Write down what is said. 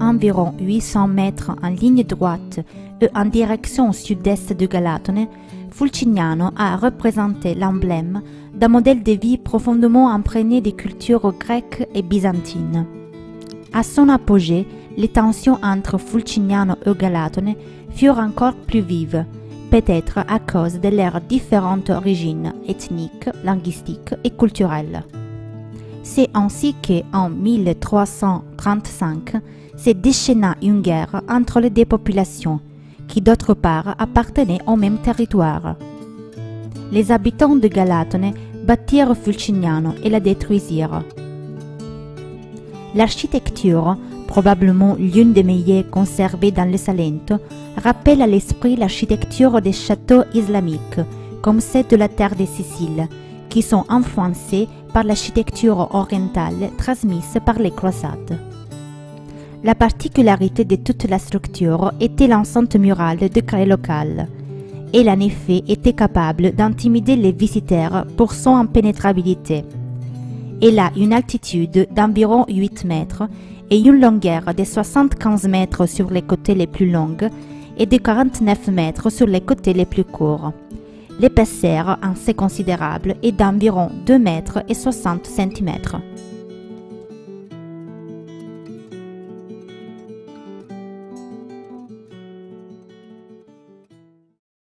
environ 800 mètres en ligne droite et en direction sud-est de Galatone, Fulcignano a représenté l'emblème d'un modèle de vie profondément imprégné des cultures grecques et byzantines. À son apogée, les tensions entre Fulcignano et Galatone furent encore plus vives, peut-être à cause de leurs différentes origines ethniques, linguistiques et culturelles. C'est ainsi qu'en 1335 se déchaîna une guerre entre les deux populations, qui d'autre part appartenaient au même territoire. Les habitants de Galatone battirent Fulcignano et la détruisirent. L'architecture, probablement l'une des meilleures conservées dans le Salento, rappelle à l'esprit l'architecture des châteaux islamiques, comme celle de la terre de Sicile, qui sont influencés par l'architecture orientale transmise par les croisades. La particularité de toute la structure était l'enceinte murale de grès local. Elle en effet était capable d'intimider les visiteurs pour son impénétrabilité. Elle a une altitude d'environ 8 mètres et une longueur de 75 mètres sur les côtés les plus longs et de 49 mètres sur les côtés les plus courts. L'épaisseur assez considérable est d'environ 2 mètres et 60 cm.